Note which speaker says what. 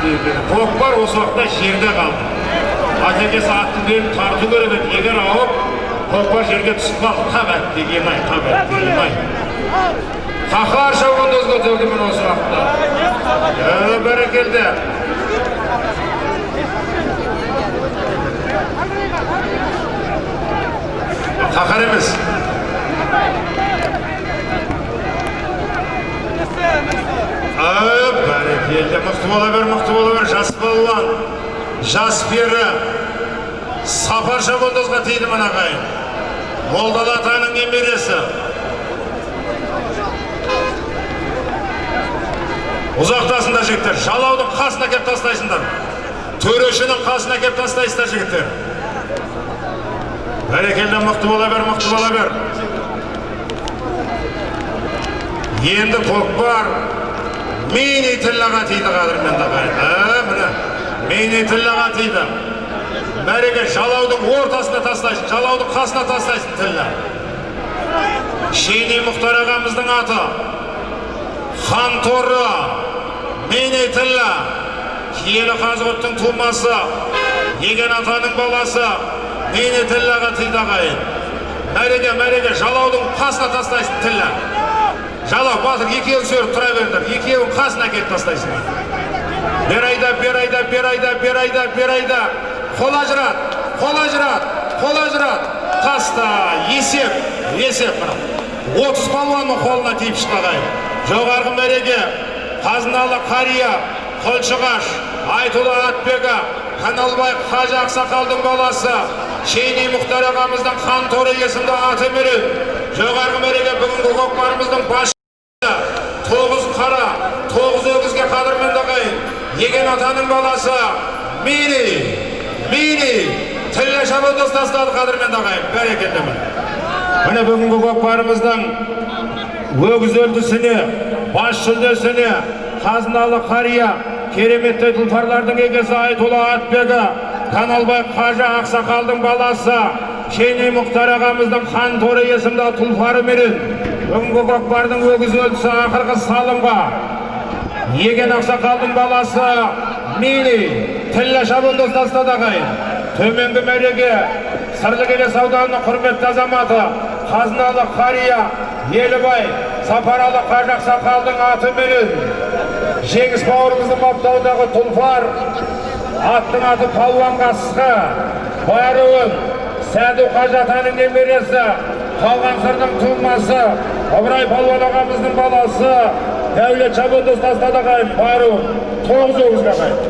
Speaker 1: көкпар осы уақытта жерде қалды атекесі аттың белін тарту керек еді егер ауып көкпар жерге түсіп қалды қап әттеген ай қап әттеген ай қаһар шабандоз көтерді міне осы уақытта бәрекелді қаһар емес Бәрекелді мықты бола бер мықты бола бер жас балуан жас пері сапар шабандозға тиді мына ағайын молдалы атаның немересі. Ұзақтасыңдар жігіттер жалаудың қасына кеп тастайсыңдар. Төрешінің қасына кеп тастайсыздар жігіттер. Бәрекелді мықты бола бер мықты бола бер енді көкпар мини тиллаға тиді қадірменді ағайын ә, міне мини тиллаға тиді мәреге жалаудың ортасына тастайсың жалаудың қасына тастайсың тілі шейни мұхтар ағамыздың аты хан торы мини тілла киелі қазығұрттың тумасы еген атаның баласы мини тиллаға тиді ағайын мәреге мәреге жалаудың қасына тастайсың тілі жалау батыр екеуің сөріп тұра беріңдер екеуің қасына әкеліп тастайсың бер айда бер айда бер айда бер айда бер айда. Қол ажырат қол ажырат қол ажырат. Таста есеп есеп мына отыз палуанның қолына тиіп шықты ағайын жоғарғы мәреге қазыналы қария қолшығаш айтұлы атбегі каналбай қажы ақсақалдың баласы шейни мұхтар ағамыздың хан торы есімді аты менен жоғарғы мәреге бүгінгі көкпарымыздың бас тоғыз қара тоғыз өгізге қадірменді еген атаның баласы мини мини тілі шабандоз тастады қадірменді ағайын бәрекелді міне бүгінгі көкпарымыздың өгіз үлгісіне бас жүлдесіне қазыналы қария кереметті тұлпарлардың егесі айтұлы атбегі каналбай қажы ақсақалдың баласы шейни мұхтар ағамыздың хан торы есімді тұлпары менен бүгінгі көкпардың өгіз өлісі ақырғы салымға еген ақсақалдың баласы мини тілі шабандоз тастады төменгі мәреге сырлыкелес ауданының құрметті азаматы қазыналы қария елібай сапаралы қажы ақсақалдың атыменен жеңіс бауырымыздың баптауындағы тұлпар аттың аты палуан қасқа байруын сәду қажы атаның немересі қалған сырдың тумасы ыбырай палуан ағамыздың баласы дәулет шабандоз тастады ағайын байруын тоғыз өгізге ағайын